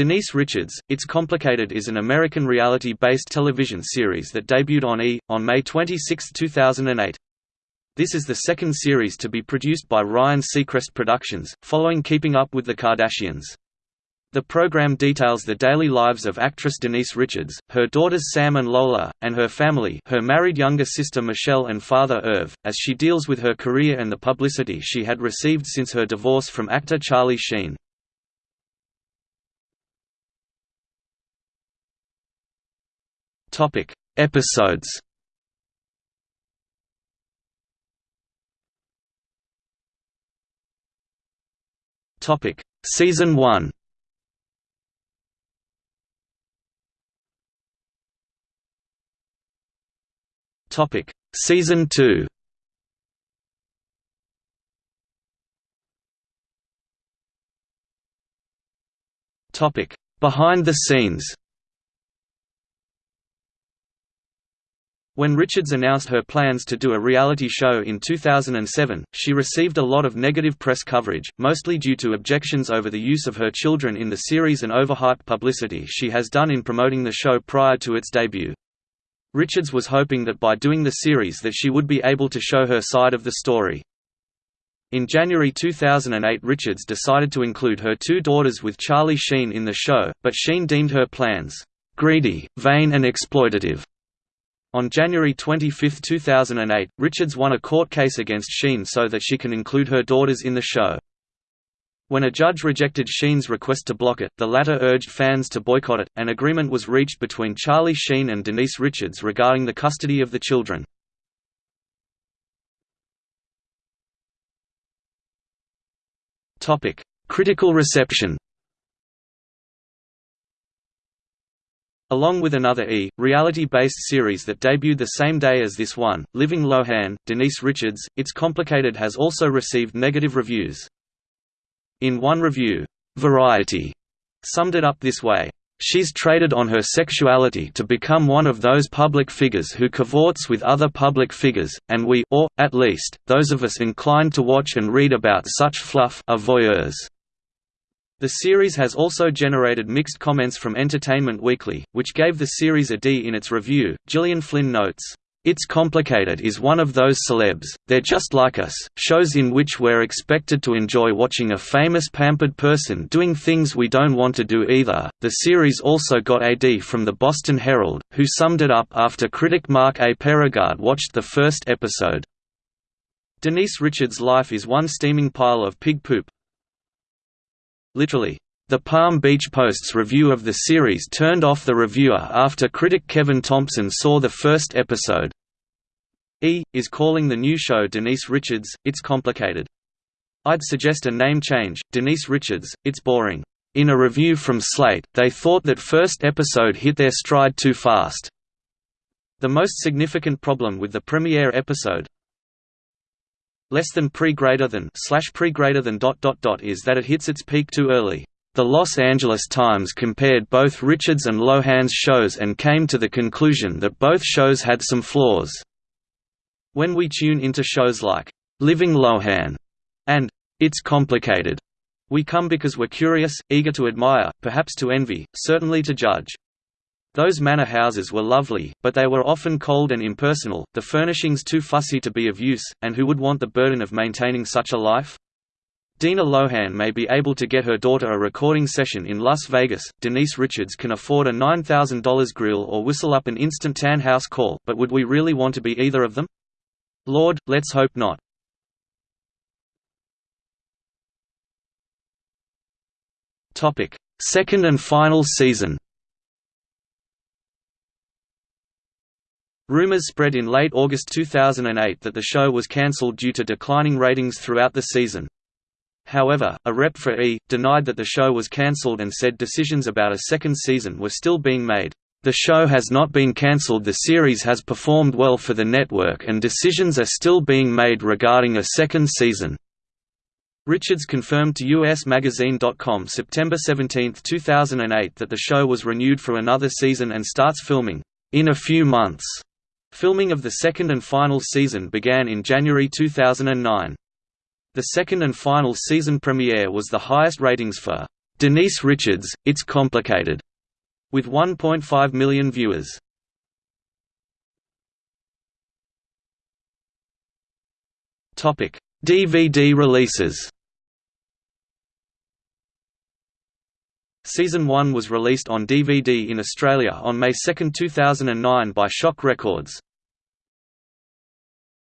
Denise Richards, It's Complicated is an American reality-based television series that debuted on E! on May 26, 2008. This is the second series to be produced by Ryan Seacrest Productions, following Keeping Up with the Kardashians. The program details the daily lives of actress Denise Richards, her daughters Sam and Lola, and her family her married younger sister Michelle and father Irv, as she deals with her career and the publicity she had received since her divorce from actor Charlie Sheen. Topic: Episodes. Topic: Season 1. Topic: Season 2. Topic: Behind the scenes. When Richards announced her plans to do a reality show in 2007, she received a lot of negative press coverage, mostly due to objections over the use of her children in the series and overhyped publicity she has done in promoting the show prior to its debut. Richards was hoping that by doing the series that she would be able to show her side of the story. In January 2008 Richards decided to include her two daughters with Charlie Sheen in the show, but Sheen deemed her plans, "...greedy, vain and exploitative." On January 25, 2008, Richards won a court case against Sheen so that she can include her daughters in the show. When a judge rejected Sheen's request to block it, the latter urged fans to boycott it. An agreement was reached between Charlie Sheen and Denise Richards regarding the custody of the children. Topic: Critical reception. Along with another E! reality-based series that debuted the same day as this one, Living Lohan, Denise Richards, It's Complicated has also received negative reviews. In one review, Variety summed it up this way, She's traded on her sexuality to become one of those public figures who cavorts with other public figures, and we or, at least, those of us inclined to watch and read about such fluff are voyeurs. The series has also generated mixed comments from Entertainment Weekly, which gave the series a D in its review. Gillian Flynn notes, It's Complicated is one of those celebs, they're just like us, shows in which we're expected to enjoy watching a famous pampered person doing things we don't want to do either. The series also got a D from the Boston Herald, who summed it up after critic Mark A. Perigard watched the first episode. Denise Richards' life is one steaming pile of pig poop, literally. The Palm Beach Post's review of the series turned off the reviewer after critic Kevin Thompson saw the first episode. E! is calling the new show Denise Richards, It's Complicated. I'd suggest a name change, Denise Richards, It's Boring. In a review from Slate, they thought that first episode hit their stride too fast. The most significant problem with the premiere episode, less than pre greater than slash pre greater than dot dot dot is that it hits its peak too early. The Los Angeles Times compared both Richards and Lohan's shows and came to the conclusion that both shows had some flaws. When we tune into shows like Living Lohan and It's Complicated, we come because we're curious, eager to admire, perhaps to envy, certainly to judge. Those manor houses were lovely, but they were often cold and impersonal, the furnishings too fussy to be of use, and who would want the burden of maintaining such a life? Dina Lohan may be able to get her daughter a recording session in Las Vegas, Denise Richards can afford a $9,000 grill or whistle up an instant tan house call, but would we really want to be either of them? Lord, let's hope not. Second and final season Rumors spread in late August 2008 that the show was cancelled due to declining ratings throughout the season. However, a rep for E! denied that the show was cancelled and said decisions about a second season were still being made. The show has not been cancelled the series has performed well for the network and decisions are still being made regarding a second season. Richards confirmed to USMagazine.com September 17, 2008 that the show was renewed for another season and starts filming, "...in a few months." Filming of the second and final season began in January 2009. The second and final season premiere was the highest ratings for Denise Richards, It's Complicated, with 1.5 million viewers. DVD releases Season 1 was released on DVD in Australia on May 2, 2009 by Shock Records.